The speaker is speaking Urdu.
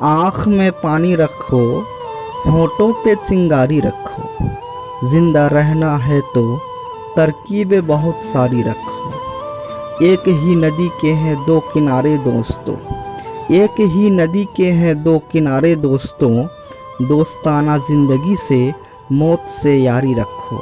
آنکھ میں پانی رکھو، ہونٹوں پہ چنگاری رکھو۔ زندہ رہنا ہے تو ترکیبیں بہت ساری رکھو۔ ایک ہی ندی کے ہیں دو کنارے دوستوں۔ ایک ہی ندی کے ہیں دو کنارے دوستوں۔ دوستانہ زندگی سے موت سے یاری رکھو۔